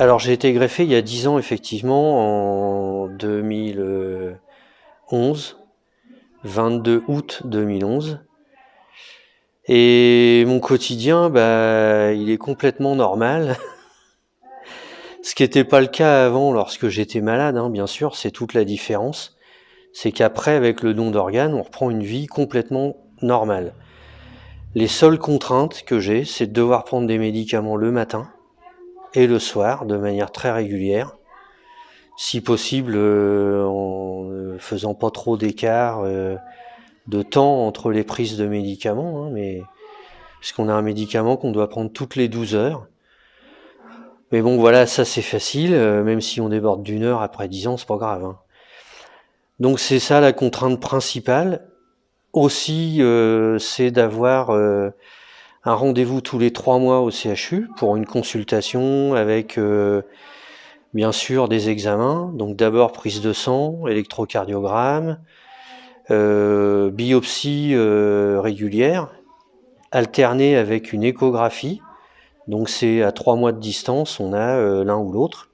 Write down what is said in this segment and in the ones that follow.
Alors j'ai été greffé il y a 10 ans effectivement, en 2011, 22 août 2011. Et mon quotidien, bah, il est complètement normal. Ce qui n'était pas le cas avant lorsque j'étais malade, hein, bien sûr, c'est toute la différence. C'est qu'après, avec le don d'organes, on reprend une vie complètement normale. Les seules contraintes que j'ai, c'est de devoir prendre des médicaments le matin et le soir de manière très régulière. Si possible, euh, en ne faisant pas trop d'écart euh, de temps entre les prises de médicaments, hein, mais puisqu'on a un médicament qu'on doit prendre toutes les 12 heures. Mais bon, voilà, ça c'est facile, euh, même si on déborde d'une heure après 10 ans, c'est pas grave. Hein. Donc c'est ça la contrainte principale. Aussi, euh, c'est d'avoir euh, un rendez-vous tous les trois mois au CHU pour une consultation avec bien sûr des examens. Donc d'abord prise de sang, électrocardiogramme, biopsie régulière, alternée avec une échographie donc c'est à trois mois de distance, on a euh, l'un ou l'autre.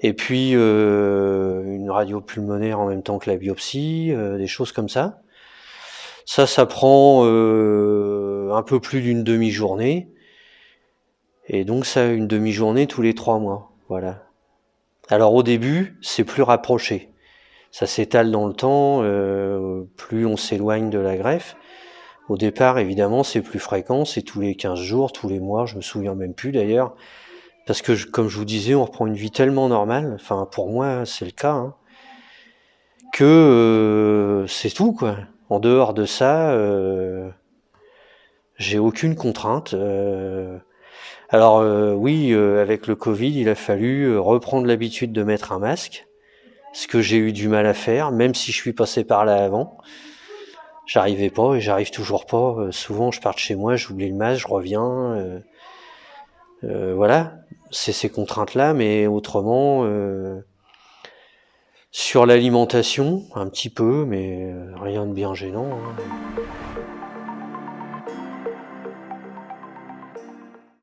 Et puis euh, une radio pulmonaire en même temps que la biopsie, euh, des choses comme ça. Ça, ça prend un peu plus d'une demi-journée. Et donc ça, une demi-journée tous les trois mois. Voilà. Alors au début, c'est plus rapproché. Ça s'étale dans le temps, plus on s'éloigne de la greffe. Au départ, évidemment, c'est plus fréquent, c'est tous les 15 jours, tous les mois, je me souviens même plus d'ailleurs. Parce que, comme je vous disais, on reprend une vie tellement normale, enfin pour moi c'est le cas, hein, que euh, c'est tout quoi. En dehors de ça, euh, j'ai aucune contrainte. Euh. alors oui, avec le Covid, il a fallu reprendre l'habitude de mettre un masque, ce que j'ai eu du mal à faire, même si je suis passé par là avant j'arrivais pas et j'arrive toujours pas. Euh, souvent, je pars de chez moi, j'oublie le masque, je reviens. Euh, euh, voilà, c'est ces contraintes-là, mais autrement, sur l'alimentation, un petit peu, mais rien de bien gênant. Hein.